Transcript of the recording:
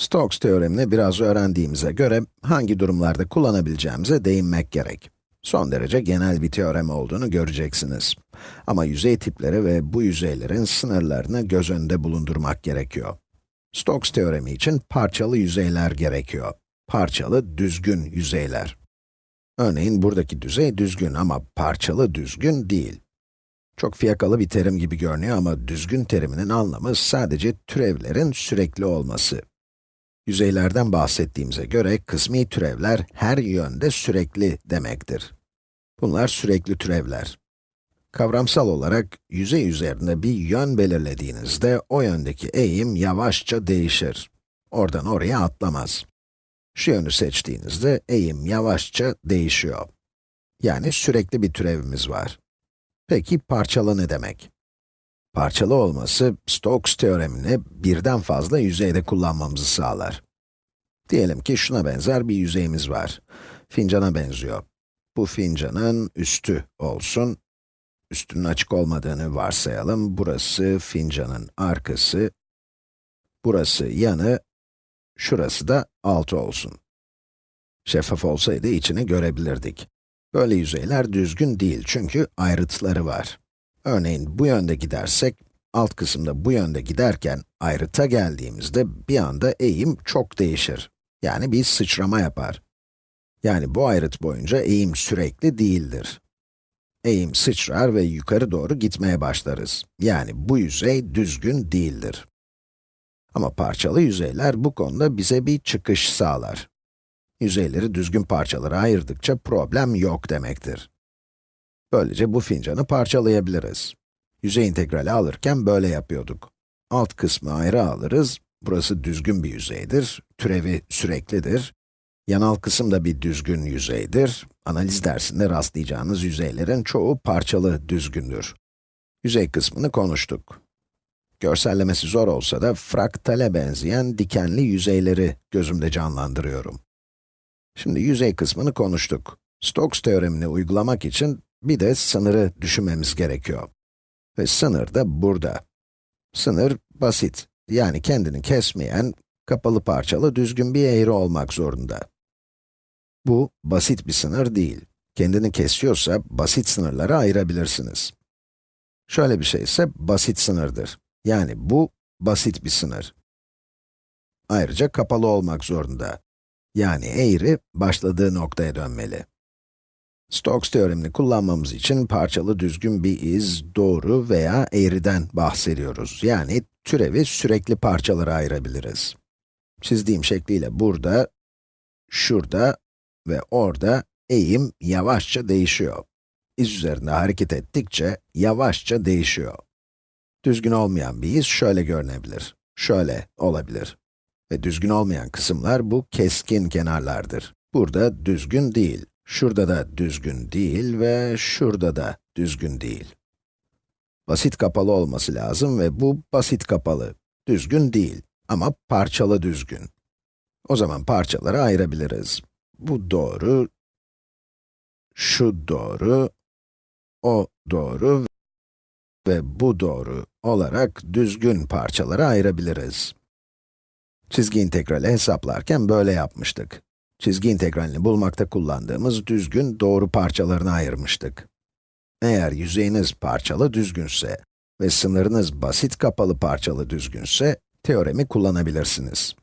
Stokes teoremini biraz öğrendiğimize göre hangi durumlarda kullanabileceğimize değinmek gerek. Son derece genel bir teorem olduğunu göreceksiniz. Ama yüzey tipleri ve bu yüzeylerin sınırlarını göz önünde bulundurmak gerekiyor. Stokes teoremi için parçalı yüzeyler gerekiyor. Parçalı, düzgün yüzeyler. Örneğin buradaki düzey düzgün ama parçalı düzgün değil. Çok fiyakalı bir terim gibi görünüyor ama düzgün teriminin anlamı sadece türevlerin sürekli olması. Yüzeylerden bahsettiğimize göre kısmi türevler her yönde sürekli demektir. Bunlar sürekli türevler. Kavramsal olarak yüzey üzerinde bir yön belirlediğinizde o yöndeki eğim yavaşça değişir. Oradan oraya atlamaz. Şu yönü seçtiğinizde eğim yavaşça değişiyor. Yani sürekli bir türevimiz var. Peki parçalı ne demek? Parçalı olması, Stokes teoremini birden fazla yüzeyde kullanmamızı sağlar. Diyelim ki şuna benzer bir yüzeyimiz var. Fincana benziyor. Bu fincanın üstü olsun. Üstünün açık olmadığını varsayalım. Burası fincanın arkası. Burası yanı. Şurası da altı olsun. Şeffaf olsaydı içini görebilirdik. Böyle yüzeyler düzgün değil çünkü ayrıtları var. Örneğin bu yönde gidersek, alt kısımda bu yönde giderken ayrıta geldiğimizde bir anda eğim çok değişir. Yani bir sıçrama yapar. Yani bu ayrıt boyunca eğim sürekli değildir. Eğim sıçrar ve yukarı doğru gitmeye başlarız. Yani bu yüzey düzgün değildir. Ama parçalı yüzeyler bu konuda bize bir çıkış sağlar. Yüzeyleri düzgün parçalara ayırdıkça problem yok demektir. Böylece bu fincanı parçalayabiliriz. Yüzey integrali alırken böyle yapıyorduk. Alt kısmı ayrı alırız, burası düzgün bir yüzeydir, türevi süreklidir. Yanal kısım da bir düzgün yüzeydir. Analiz dersinde rastlayacağınız yüzeylerin çoğu parçalı düzgündür. Yüzey kısmını konuştuk. Görsellemesi zor olsa da fraktale benzeyen dikenli yüzeyleri gözümde canlandırıyorum. Şimdi yüzey kısmını konuştuk. Stokes teoremini uygulamak için bir de sınırı düşünmemiz gerekiyor. Ve sınır da burada. Sınır basit, yani kendini kesmeyen, kapalı parçalı düzgün bir eğri olmak zorunda. Bu, basit bir sınır değil. Kendini kesiyorsa, basit sınırlara ayırabilirsiniz. Şöyle bir şey ise basit sınırdır. Yani bu, basit bir sınır. Ayrıca kapalı olmak zorunda. Yani eğri, başladığı noktaya dönmeli. Stokes teoremini kullanmamız için parçalı düzgün bir iz, doğru veya eğriden bahsediyoruz. Yani türevi sürekli parçalara ayırabiliriz. Çizdiğim şekliyle burada, şurada ve orada eğim yavaşça değişiyor. İz üzerinde hareket ettikçe yavaşça değişiyor. Düzgün olmayan bir iz şöyle görünebilir, şöyle olabilir. Ve düzgün olmayan kısımlar bu keskin kenarlardır. Burada düzgün değil, şurada da düzgün değil ve şurada da düzgün değil. Basit kapalı olması lazım ve bu basit kapalı. Düzgün değil ama parçalı düzgün. O zaman parçalara ayırabiliriz. Bu doğru, şu doğru, o doğru ve bu doğru olarak düzgün parçalara ayırabiliriz. Çizgi integrali hesaplarken böyle yapmıştık. Çizgi integralini bulmakta kullandığımız düzgün doğru parçalarına ayırmıştık. Eğer yüzeyiniz parçalı düzgünse ve sınırınız basit kapalı parçalı düzgünse, teoremi kullanabilirsiniz.